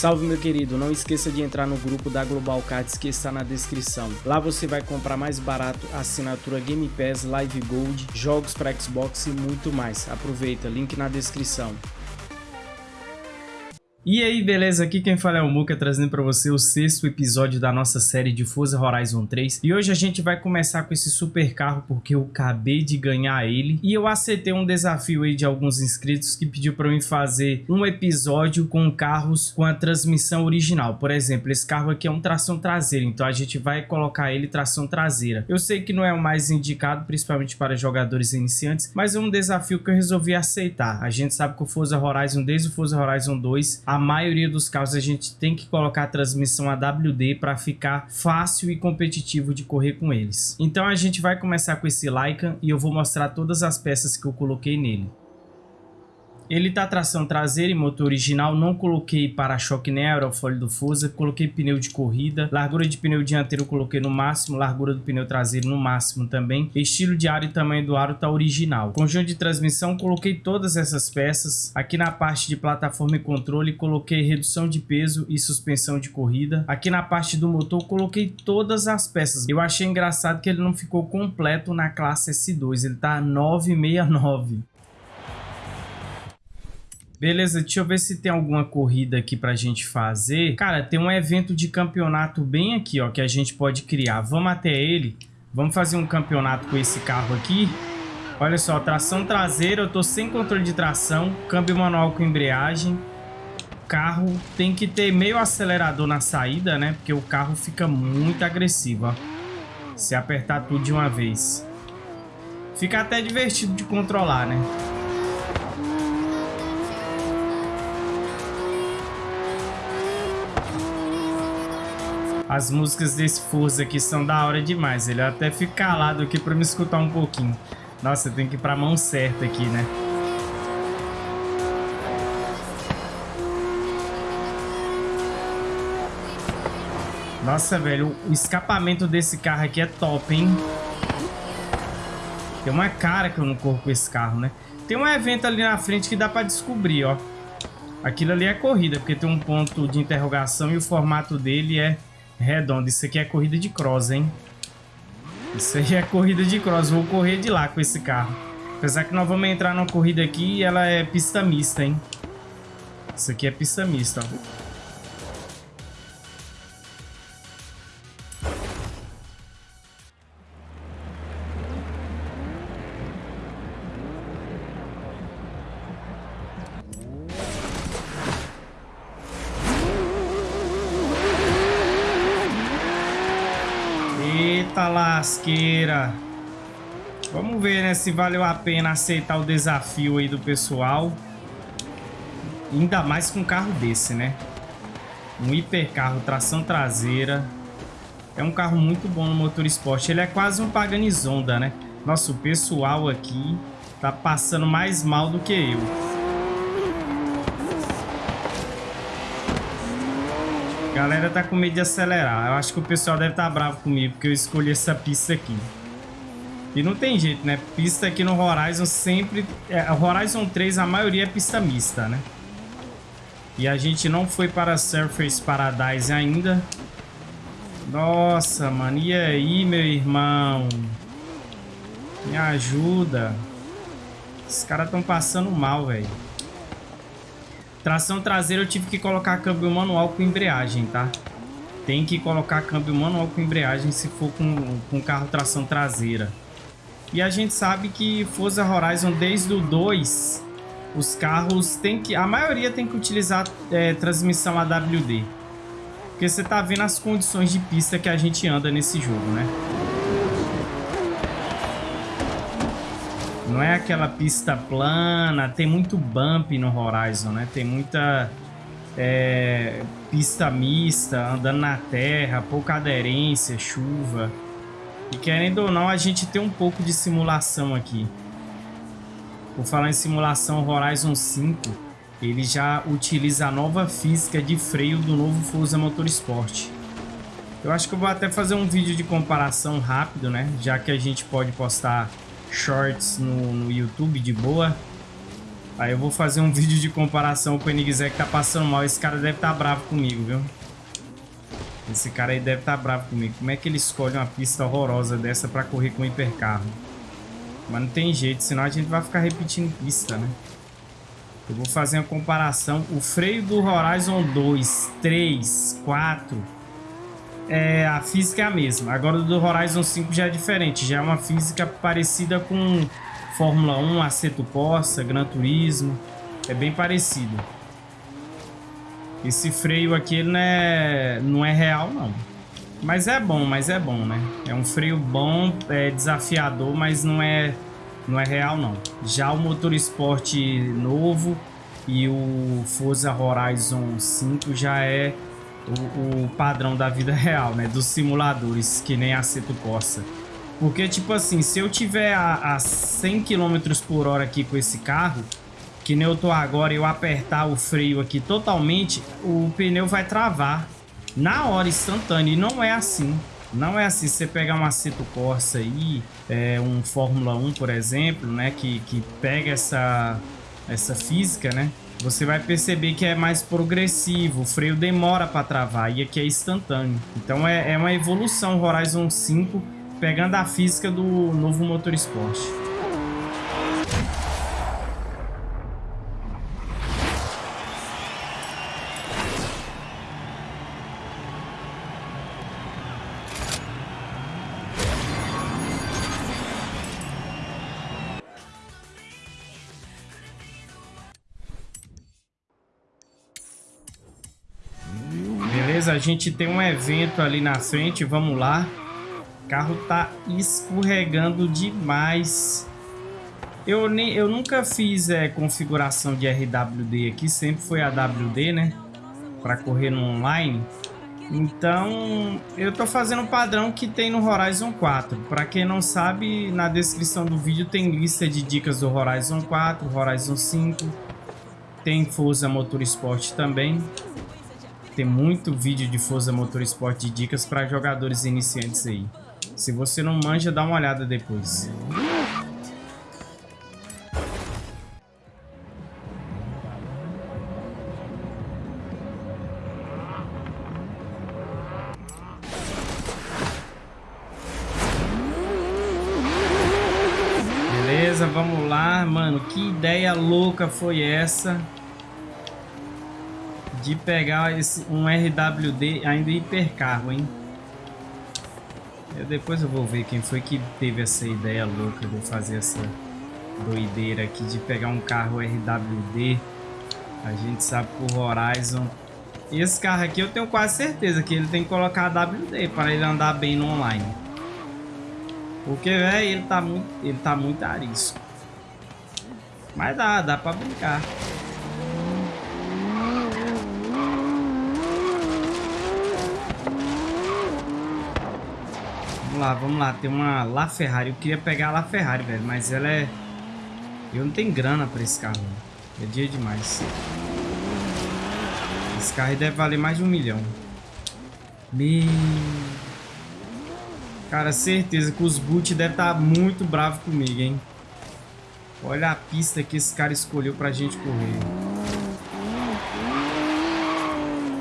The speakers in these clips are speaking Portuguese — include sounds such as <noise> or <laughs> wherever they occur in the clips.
Salve meu querido, não esqueça de entrar no grupo da Global Cards que está na descrição. Lá você vai comprar mais barato assinatura Game Pass, Live Gold, jogos para Xbox e muito mais. Aproveita, link na descrição. E aí, beleza? Aqui quem fala é o Muka, trazendo para você o sexto episódio da nossa série de Forza Horizon 3. E hoje a gente vai começar com esse super carro, porque eu acabei de ganhar ele. E eu aceitei um desafio aí de alguns inscritos que pediu para mim fazer um episódio com carros com a transmissão original. Por exemplo, esse carro aqui é um tração traseira, então a gente vai colocar ele tração traseira. Eu sei que não é o mais indicado, principalmente para jogadores iniciantes, mas é um desafio que eu resolvi aceitar. A gente sabe que o Forza Horizon, desde o Forza Horizon 2, a maioria dos casos a gente tem que colocar a transmissão AWD para ficar fácil e competitivo de correr com eles. Então a gente vai começar com esse Lycan e eu vou mostrar todas as peças que eu coloquei nele. Ele tá tração traseira e motor original, não coloquei para-choque nem aerofólio do Forza, coloquei pneu de corrida, largura de pneu dianteiro coloquei no máximo, largura do pneu traseiro no máximo também, estilo de aro e tamanho do aro tá original. Conjunto de transmissão, coloquei todas essas peças, aqui na parte de plataforma e controle coloquei redução de peso e suspensão de corrida, aqui na parte do motor coloquei todas as peças. Eu achei engraçado que ele não ficou completo na classe S2, ele tá 969. Beleza, deixa eu ver se tem alguma corrida aqui pra gente fazer. Cara, tem um evento de campeonato bem aqui, ó, que a gente pode criar. Vamos até ele. Vamos fazer um campeonato com esse carro aqui. Olha só, tração traseira, eu tô sem controle de tração, câmbio manual com embreagem. Carro tem que ter meio acelerador na saída, né? Porque o carro fica muito agressivo, ó. Se apertar tudo de uma vez. Fica até divertido de controlar, né? As músicas desse Forza aqui são da hora demais. Ele até fica calado aqui pra me escutar um pouquinho. Nossa, tem que ir pra mão certa aqui, né? Nossa, velho, o escapamento desse carro aqui é top, hein? Tem uma cara que eu não corro com esse carro, né? Tem um evento ali na frente que dá pra descobrir, ó. Aquilo ali é corrida, porque tem um ponto de interrogação e o formato dele é redondo. Isso aqui é corrida de cross, hein? Isso aí é corrida de cross. Vou correr de lá com esse carro. Apesar que nós vamos entrar numa corrida aqui e ela é pista mista, hein? Isso aqui é pista mista, ó. Lasqueira. Vamos ver, né, se valeu a pena aceitar o desafio aí do pessoal. Ainda mais com um carro desse, né? Um hipercarro, tração traseira. É um carro muito bom no motor esporte. Ele é quase um Paganizonda, né? Nossa, o pessoal aqui tá passando mais mal do que eu. Galera tá com medo de acelerar. Eu acho que o pessoal deve estar tá bravo comigo, porque eu escolhi essa pista aqui. E não tem jeito, né? Pista aqui no Horizon sempre... É, Horizon 3, a maioria é pista mista, né? E a gente não foi para Surface Paradise ainda. Nossa, mano. E aí, meu irmão? Me ajuda. Os caras estão passando mal, velho. Tração traseira eu tive que colocar câmbio manual com embreagem, tá? Tem que colocar câmbio manual com embreagem se for com, com carro tração traseira. E a gente sabe que Forza Horizon desde o 2, os carros tem que... A maioria tem que utilizar é, transmissão AWD. Porque você tá vendo as condições de pista que a gente anda nesse jogo, né? Não é aquela pista plana, tem muito bump no Horizon, né? Tem muita é, pista mista, andando na terra, pouca aderência, chuva. E querendo ou não, a gente tem um pouco de simulação aqui. Por falar em simulação, Horizon 5, ele já utiliza a nova física de freio do novo Forza Motorsport. Eu acho que eu vou até fazer um vídeo de comparação rápido, né? Já que a gente pode postar shorts no, no YouTube de boa. Aí eu vou fazer um <laughs> vídeo de comparação com o Enigzé que tá passando mal. Esse cara deve estar tá bravo comigo, viu? Esse cara aí deve estar tá bravo comigo. Como é que ele escolhe uma pista horrorosa dessa pra correr com hipercarro? Mas não tem jeito, senão a gente vai ficar repetindo pista, né? Eu vou fazer uma comparação. O freio do Horizon 2, 3, 4... É, a física é a mesma. Agora do Horizon 5 já é diferente. Já é uma física parecida com Fórmula 1, Aceto Corsa, Gran Turismo. É bem parecido. Esse freio aqui não é, não é real, não. Mas é bom, mas é bom, né? É um freio bom, é desafiador, mas não é, não é real, não. Já o motor esporte novo e o Forza Horizon 5 já é o, o padrão da vida <laughs> real, né? Dos simuladores, que nem a Aceto Corsa. Porque, tipo assim, se eu tiver a, a 100 km por hora aqui com esse carro, que nem eu tô agora, eu apertar o freio aqui totalmente, o pneu vai travar na hora instantânea. E não é assim. Não é assim. Você pegar um Aceto Corsa aí, é, um Fórmula 1, por exemplo, né? Que, que pega essa, essa física, né? Você vai perceber que é mais progressivo, o freio demora para travar e aqui é instantâneo. Então é, é uma evolução Horizon 5 pegando a física do novo motor esporte. Gente tem um evento ali na frente, vamos lá. O carro tá escorregando demais. Eu, nem, eu nunca fiz é, configuração de RWD aqui, sempre foi AWD, né? Para correr no online. Então, eu tô fazendo o padrão que tem no Horizon 4. Para quem não sabe, na descrição do vídeo tem lista de dicas do Horizon 4, Horizon 5. Tem Forza Motorsport também tem muito vídeo de Forza Motorsport de dicas para jogadores iniciantes aí. Se você não manja, dá uma olhada depois. Beleza, vamos lá. Mano, que ideia louca foi essa? De pegar esse, um RWD ainda hipercarro, hein? Eu, depois eu vou ver quem foi que teve essa ideia louca de fazer essa doideira aqui de pegar um carro RWD. A gente sabe por Horizon. Esse carro aqui eu tenho quase certeza que ele tem que colocar WD para ele andar bem no online. Porque, velho, ele tá muito, ele tá muito arisco. Mas dá, dá para brincar. Lá, vamos lá. Tem uma La Ferrari. Eu queria pegar a La Ferrari, velho. Mas ela é... Eu não tenho grana pra esse carro. É dia demais. Esse carro deve valer mais de um milhão. Meu... Cara, certeza que os boot devem estar tá muito bravos comigo, hein? Olha a pista que esse cara escolheu pra gente correr.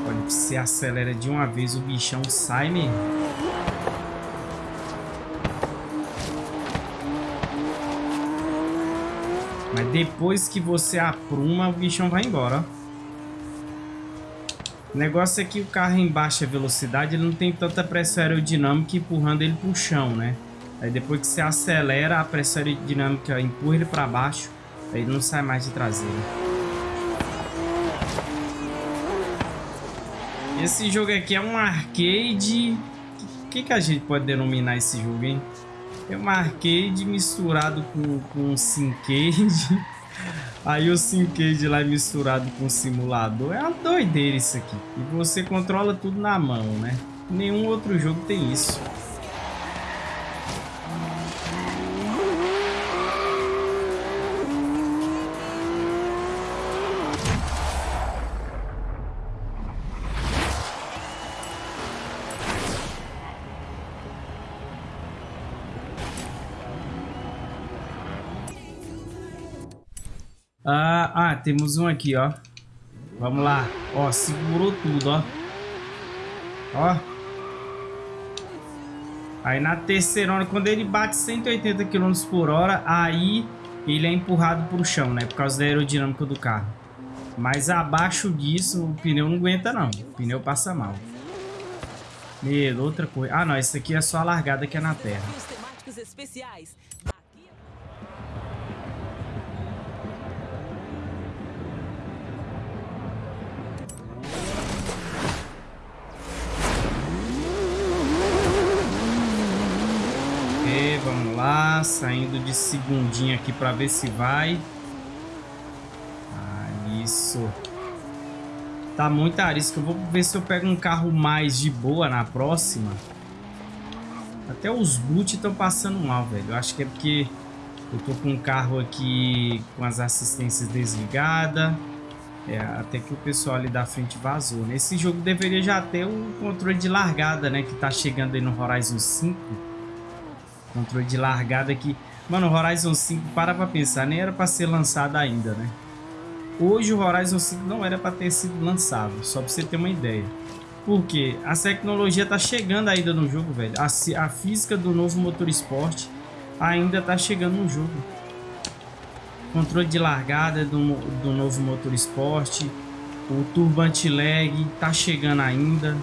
Olha, você acelera de uma vez, o bichão sai mesmo. Depois que você apruma, o bichão vai embora. O negócio é que o carro em baixa velocidade ele não tem tanta pressão aerodinâmica empurrando ele para o chão, né? Aí depois que você acelera, a pressão aerodinâmica empurra ele para baixo, aí ele não sai mais de traseira. Esse jogo aqui é um arcade... O que, que a gente pode denominar esse jogo, hein? É um arcade misturado com, com Syncade. Aí o Syncade lá é misturado com simulador. É uma doideira isso aqui. E você controla tudo na mão, né? Nenhum outro jogo tem isso. Temos um aqui, ó. Vamos lá. Ó, segurou tudo, ó. Ó. Aí na terceira hora, quando ele bate 180 km por hora, aí ele é empurrado pro chão, né? Por causa da aerodinâmica do carro. Mas abaixo disso, o pneu não aguenta, não. O pneu passa mal. Meu, outra coisa. Ah, não. Esse aqui é só a largada que é na terra. Saindo de segundinha aqui para ver se vai. Ah, isso. Tá muito arisco. Eu vou ver se eu pego um carro mais de boa na próxima. Até os boot estão passando mal, velho. Eu acho que é porque eu tô com um carro aqui com as assistências desligadas. É, até que o pessoal ali da frente vazou. Nesse jogo deveria já ter o controle de largada, né? Que tá chegando aí no Horizon 5. Controle de largada aqui. Mano, Horizon 5, para pra pensar, nem era pra ser lançado ainda, né? Hoje o Horizon 5 não era pra ter sido lançado, só pra você ter uma ideia. Por quê? A tecnologia tá chegando ainda no jogo, velho. A, a física do novo motor esporte ainda tá chegando no jogo. Controle de largada do, do novo motor esporte. O turbante lag tá chegando ainda.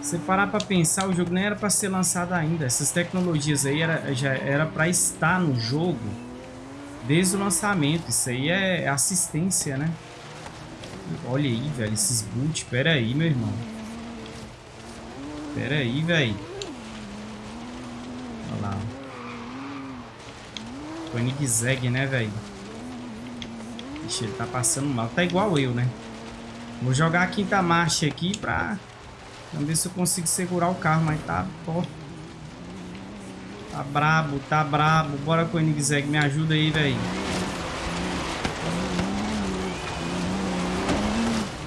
Se parar para pensar, o jogo nem era para ser lançado ainda. Essas tecnologias aí era, já era para estar no jogo desde o lançamento. Isso aí é assistência, né? Olha aí, velho, esses boot. Pera aí, meu irmão. Pera aí, velho. Olha lá. Koenigsegg, né, velho? Ixi, ele tá passando mal. Tá igual eu, né? Vou jogar a quinta marcha aqui pra Vamos ver se eu consigo segurar o carro, mas tá, pô. Tá brabo, tá brabo. Bora com o Enigzeg, me ajuda aí, velho.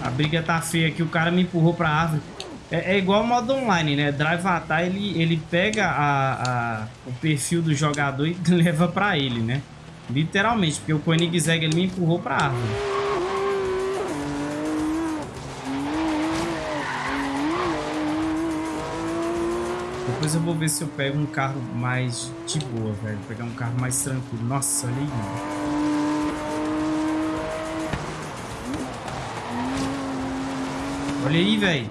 A briga tá feia aqui, o cara me empurrou pra árvore. É, é igual o modo online, né? Drive Atar, ele, ele pega a, a, o perfil do jogador e <laughs> leva pra ele, né? Literalmente, porque o Koenigsegg ele me empurrou pra árvore. Depois eu vou ver se eu pego um carro mais de boa, velho. Pegar um carro mais tranquilo. Nossa, olha aí, mano. Olha aí, velho.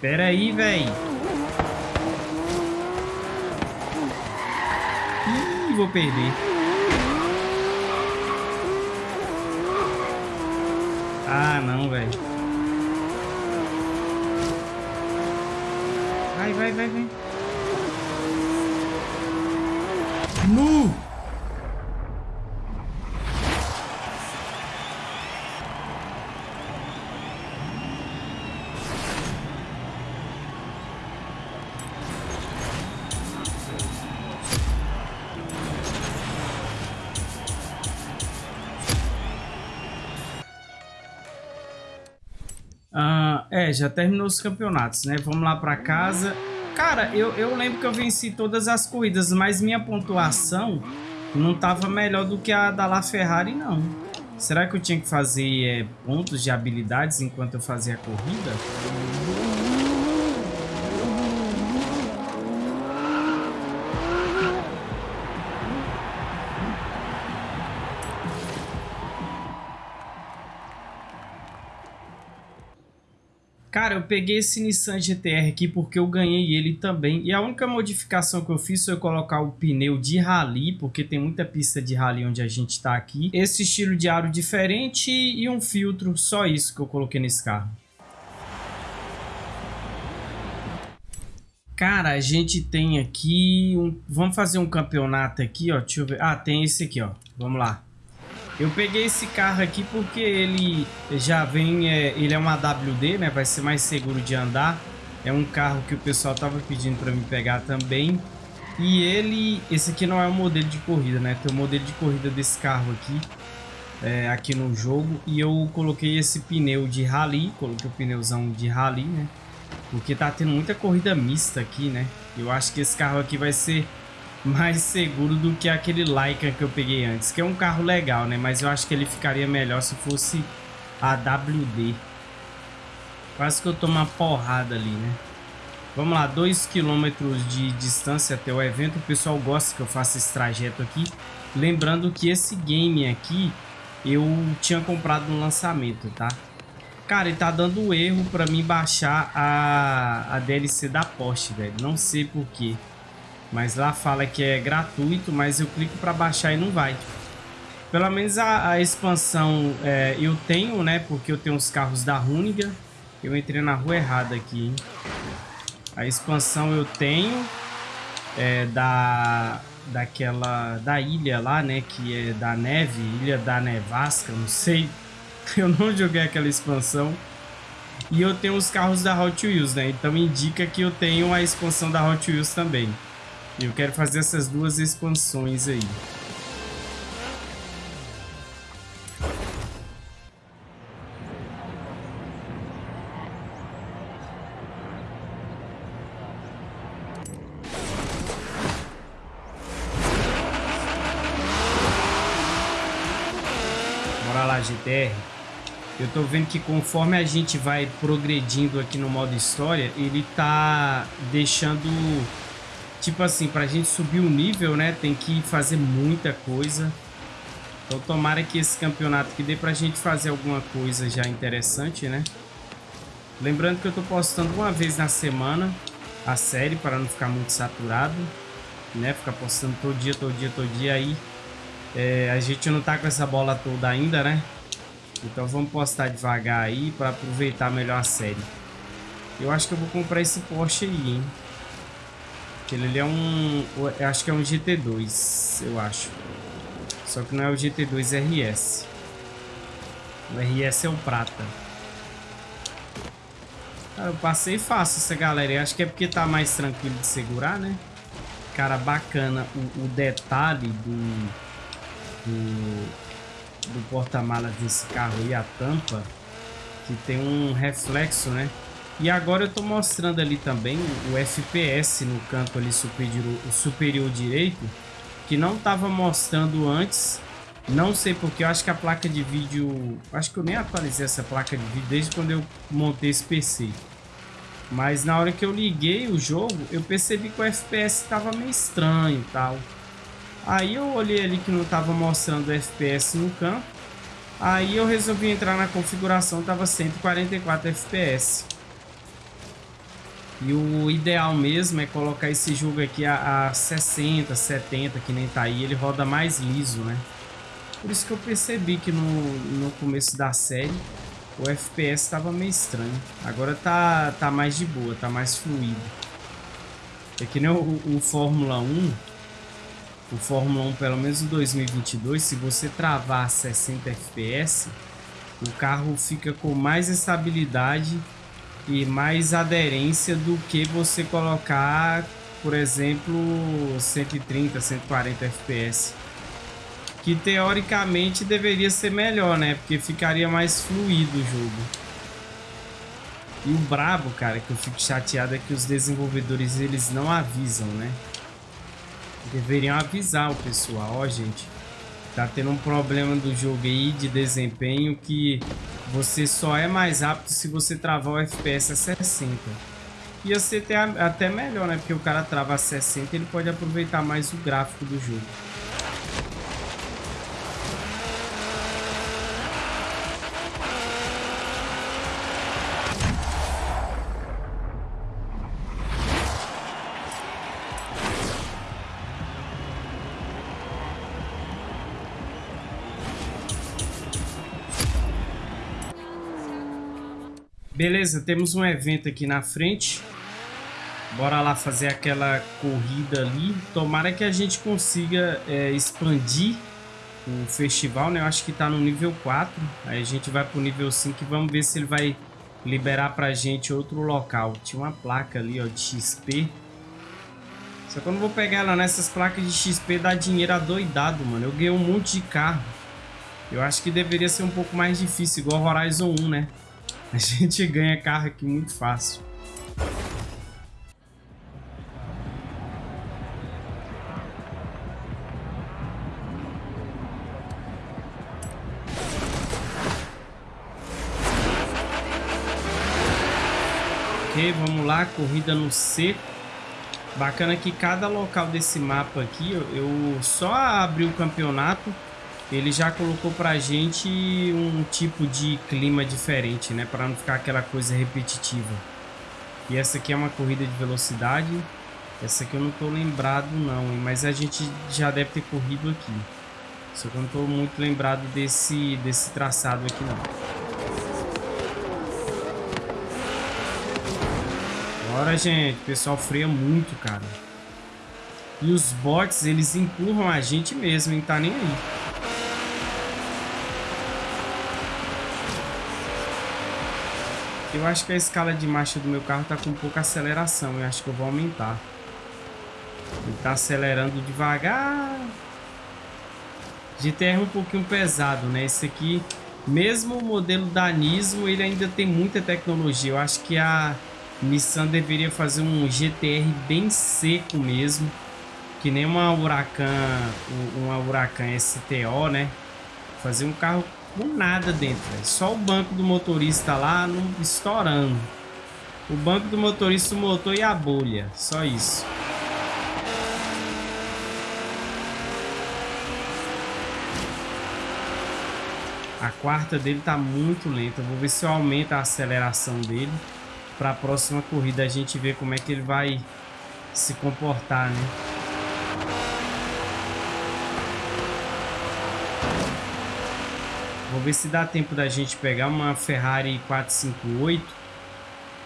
Pera aí, velho. Ih, vou perder. Ah, não, velho. Vai, vai, vai. Nu! É, já terminou os campeonatos, né? Vamos lá pra casa. Cara, eu, eu lembro que eu venci todas as corridas, mas minha pontuação não tava melhor do que a da La Ferrari, não. Será que eu tinha que fazer é, pontos de habilidades enquanto eu fazia a corrida? Cara, eu peguei esse Nissan GTR aqui porque eu ganhei ele também. E a única modificação que eu fiz foi colocar o pneu de rally, porque tem muita pista de rally onde a gente está aqui. Esse estilo de aro diferente e um filtro, só isso que eu coloquei nesse carro. Cara, a gente tem aqui um... Vamos fazer um campeonato aqui, ó. Deixa eu ver. Ah, tem esse aqui, ó. Vamos lá. Eu peguei esse carro aqui porque ele já vem, é, ele é uma AWD, né? Vai ser mais seguro de andar. É um carro que o pessoal tava pedindo para me pegar também. E ele, esse aqui não é um modelo de corrida, né? Tem o um modelo de corrida desse carro aqui, é, aqui no jogo. E eu coloquei esse pneu de rally, coloquei o pneuzão de rally, né? Porque tá tendo muita corrida mista aqui, né? Eu acho que esse carro aqui vai ser mais seguro do que aquele Laika que eu peguei antes, que é um carro legal, né? Mas eu acho que ele ficaria melhor se fosse a WD. Quase que eu tomo uma porrada ali, né? Vamos lá, 2 km de distância até o evento. O pessoal gosta que eu faça esse trajeto aqui. Lembrando que esse game aqui eu tinha comprado no lançamento, tá? Cara, ele tá dando erro pra mim baixar a, a DLC da Porsche, velho. Não sei porquê. Mas lá fala que é gratuito, mas eu clico pra baixar e não vai. Pelo menos a, a expansão é, eu tenho, né? Porque eu tenho os carros da Runiga. Eu entrei na rua errada aqui, hein? A expansão eu tenho. É, da daquela da ilha lá, né, que é da neve, ilha da nevasca, não sei. <laughs> Eu não joguei aquela expansão. E eu tenho os carros da Hot Wheels, né? Então indica que eu tenho a expansão da Hot Wheels também. Eu quero fazer essas duas expansões aí. GTR, eu tô vendo que conforme a gente vai progredindo aqui no modo história, ele tá deixando... Tipo assim, pra gente subir o nível, né, tem que fazer muita coisa. Então tomara que esse campeonato que dê pra gente fazer alguma coisa já interessante, né? Lembrando que eu tô postando uma vez na semana a série para não ficar muito saturado, né? Ficar postando todo dia, todo dia, todo dia aí é, a gente não tá com essa bola toda ainda, né? Então vamos postar devagar aí para aproveitar melhor a série. Eu acho que eu vou comprar esse Porsche aí, hein? Ele é um... Eu acho que é um GT2, eu acho. Só que não é o GT2 RS. O RS é o prata. Cara, eu passei fácil essa galera. Eu acho que é porque tá mais tranquilo de segurar, né? Cara, bacana o, o detalhe do do, do porta-malas desse carro e a tampa, que tem um reflexo, né? E agora eu tô mostrando ali também o FPS no canto ali superior, superior direito, que não tava mostrando antes. Não sei porque, eu acho que a placa de vídeo... Acho que eu nem atualizei essa placa de vídeo desde quando eu montei esse PC. Mas na hora que eu liguei o jogo, eu percebi que o FPS estava meio estranho e tal. Aí eu olhei ali que não estava mostrando FPS no campo. Aí eu resolvi entrar na configuração, tava 144 FPS. E o ideal mesmo é colocar esse jogo aqui a, a 60, 70, que nem tá aí. Ele roda mais liso, né? Por isso que eu percebi que no, no começo da série o FPS estava meio estranho. Agora tá, tá mais de boa, tá mais fluido. É que nem o, o Fórmula 1 o Fórmula 1, pelo menos em 2022, se você travar 60 FPS, o carro fica com mais estabilidade e mais aderência do que você colocar, por exemplo, 130, 140 FPS. Que teoricamente deveria ser melhor, né? Porque ficaria mais fluido o jogo. E o brabo, cara, que eu fico chateado é que os desenvolvedores eles não avisam, né? Deveriam avisar o pessoal, ó gente, tá tendo um problema do jogo aí de desempenho que você só é mais rápido se você travar o FPS a 60. Ia ser até, melhor, né? Porque o cara trava a 60 ele pode aproveitar mais o gráfico do jogo. Beleza, temos um evento aqui na frente. Bora lá fazer aquela corrida ali. Tomara que a gente consiga é, expandir o festival, né? Eu acho que tá no nível 4. Aí a gente vai pro nível 5 e vamos ver se ele vai liberar pra gente outro local. Tinha uma placa ali, ó, de XP. Só que eu não vou pegar ela nessas placas de XP dá dinheiro adoidado, mano. Eu ganhei um monte de carro. Eu acho que deveria ser um pouco mais difícil, igual Horizon 1, né? A gente ganha carro aqui muito fácil. Ok, vamos lá, corrida no seco. Bacana que cada local desse mapa aqui, eu só abri o campeonato ele já colocou pra gente um tipo de clima diferente, né? Pra não ficar aquela coisa repetitiva. E essa aqui é uma corrida de velocidade. Essa aqui eu não tô lembrado não, mas a gente já deve ter corrido aqui. Só que eu não tô muito lembrado desse, desse traçado aqui não. Bora, gente. O pessoal freia muito, cara. E os bots, eles empurram a gente mesmo, hein? Tá nem aí. Eu acho que a escala de marcha do meu carro tá com pouca aceleração. Eu acho que eu vou aumentar. Ele tá acelerando devagar. GTR é um pouquinho pesado, né? Esse aqui, mesmo o modelo da Nismo, ele ainda tem muita tecnologia. Eu acho que a Nissan deveria fazer um GTR bem seco mesmo, que nem uma Huracan, uma Huracan STO, né? Fazer um carro com nada dentro, véio. só o banco do motorista lá no, estourando. O banco do motorista, o motor e a bolha, só isso. A quarta dele tá muito lenta. Vou ver se eu aumento a aceleração dele para a próxima corrida a gente ver como é que ele vai se comportar, né? Vou ver se dá tempo da gente pegar uma Ferrari 458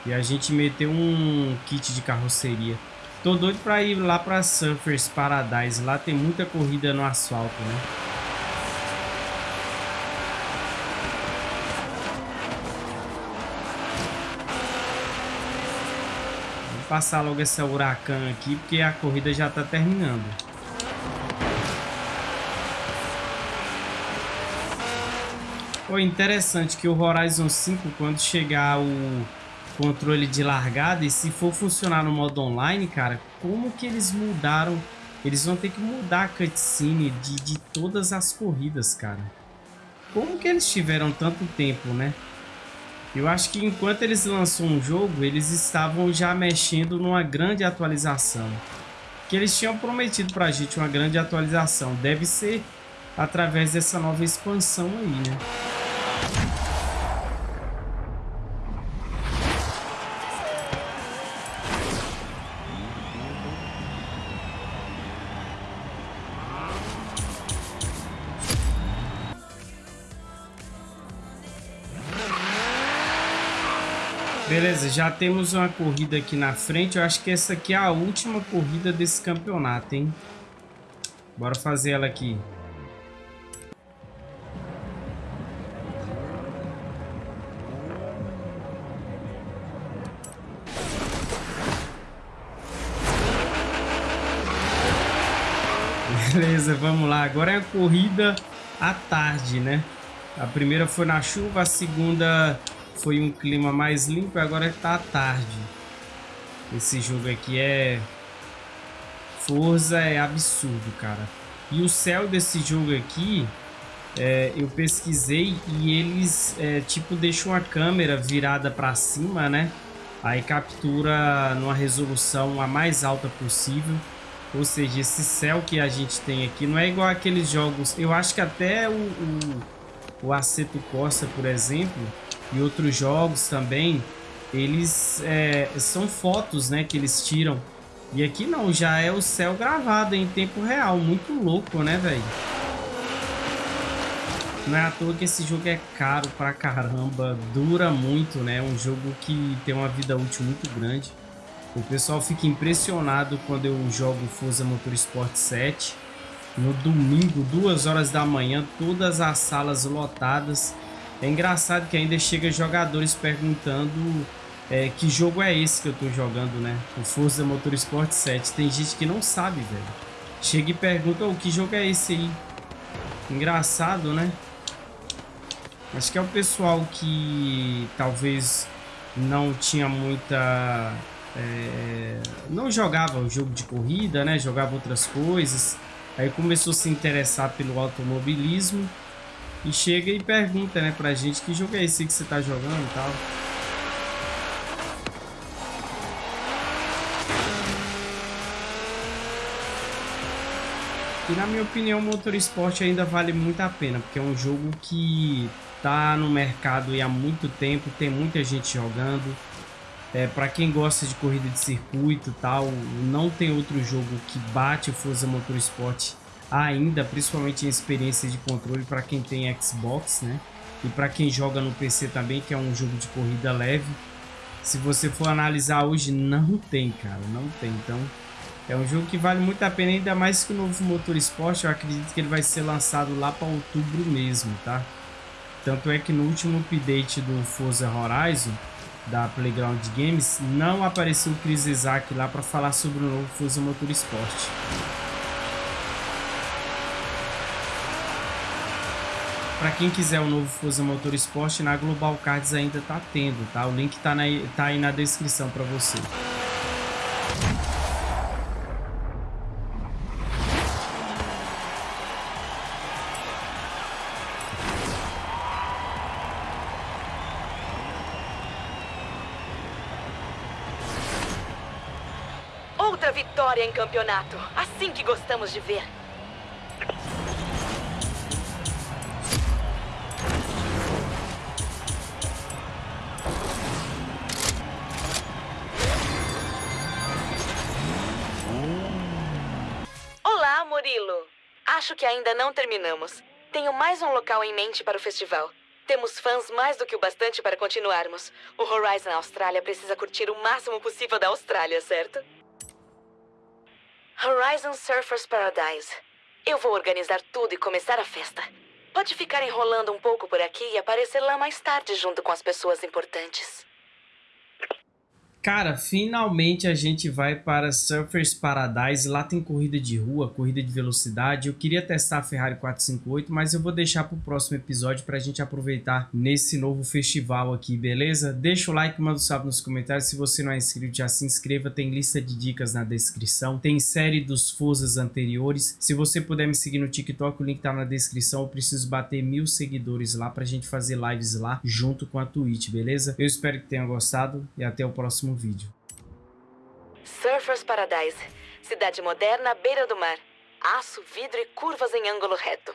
e a gente meter um kit de carroceria. Tô doido para ir lá para Surfers Paradise. Lá tem muita corrida no asfalto, né? passar logo essa huracan aqui, porque a corrida já está terminando. Foi interessante que o Horizon 5, quando chegar o controle de largada, e se for funcionar no modo online, cara, como que eles mudaram? Eles vão ter que mudar a cutscene de, de todas as corridas, cara. Como que eles tiveram tanto tempo, né? Eu acho que enquanto eles lançam um jogo, eles estavam já mexendo numa grande atualização. Que eles tinham prometido pra gente uma grande atualização. Deve ser através dessa nova expansão aí, né? Beleza, já temos uma corrida aqui na frente. Eu acho que essa aqui é a última corrida desse campeonato, hein? Bora fazer ela aqui. Beleza, vamos lá. Agora é a corrida à tarde, né? A primeira foi na chuva, a segunda foi um clima mais limpo agora está tarde. Esse jogo aqui é... Forza é absurdo, cara. E o céu desse jogo aqui, é, eu pesquisei e eles, é, tipo, deixam a câmera virada para cima, né? Aí captura numa resolução a mais alta possível. Ou seja, esse céu que a gente tem aqui não é igual aqueles jogos... Eu acho que até o, o, o Aceto Corsa, por exemplo e outros jogos também, eles é, são fotos né, que eles tiram. E aqui não, já é o céu gravado em tempo real. Muito louco, né, velho? Não é à toa que esse jogo é caro pra caramba, dura muito, né? Um jogo que tem uma vida útil muito grande. O pessoal fica impressionado quando eu jogo Forza Motorsport 7. No domingo, duas horas da manhã, todas as salas lotadas. É engraçado que ainda chega jogadores perguntando é, que jogo é esse que eu tô jogando, né? O Forza Motorsport 7. Tem gente que não sabe, velho. Chega e pergunta, oh, que jogo é esse aí? Engraçado, né? Acho que é o pessoal que talvez não tinha muita é, não jogava o jogo de corrida, né? Jogava outras coisas. Aí começou a se interessar pelo automobilismo e chega e pergunta, né, pra gente que jogo é esse que você tá jogando e tal. E na minha opinião, o Motorsport ainda vale muito a pena, porque é um jogo que tá no mercado há muito tempo, tem muita gente jogando. É, para quem gosta de corrida de circuito e tal, não tem outro jogo que bate o Forza Motorsport ainda, principalmente em experiência de controle para quem tem Xbox, né? E para quem joga no PC também, que é um jogo de corrida leve. Se você for analisar hoje, não tem, cara, não tem. Então, é um jogo que vale muito a pena, ainda mais que o novo Motorsport, eu acredito que ele vai ser lançado lá para outubro mesmo, tá? Tanto é que no último update do Forza Horizon, da Playground Games, não apareceu o Chris Isaac lá para falar sobre o novo Forza Motorsport. Para quem quiser o novo Forza Motorsport, na Global Cards ainda tá tendo, tá? O link tá, na, tá aí na descrição para você. Em campeonato. Assim que gostamos de ver. Olá, Murilo. Acho que ainda não terminamos. Tenho mais um local em mente para o festival. Temos fãs mais do que o bastante para continuarmos. O Horizon Austrália precisa curtir o máximo possível da Austrália, certo? Horizon Surfers Paradise. Eu vou organizar tudo e começar a festa. Pode ficar enrolando um pouco por aqui e aparecer lá mais tarde junto com as pessoas importantes. Cara, finalmente a gente vai para Surfers Paradise. Lá tem corrida de rua, corrida de velocidade. Eu queria testar a Ferrari 458, mas eu vou deixar para o próximo episódio para a gente aproveitar nesse novo festival aqui, beleza? Deixa o like, manda um salve nos comentários. Se você não é inscrito, já se inscreva. Tem lista de dicas na descrição. Tem série dos Forzas anteriores. Se você puder me seguir no TikTok, o link tá na descrição. Eu preciso bater mil seguidores lá para a gente fazer lives lá junto com a Twitch, beleza? Eu espero que tenha gostado e até o próximo vídeo. Surfers Paradise. Cidade moderna à beira do mar. Aço, vidro e curvas em ângulo reto.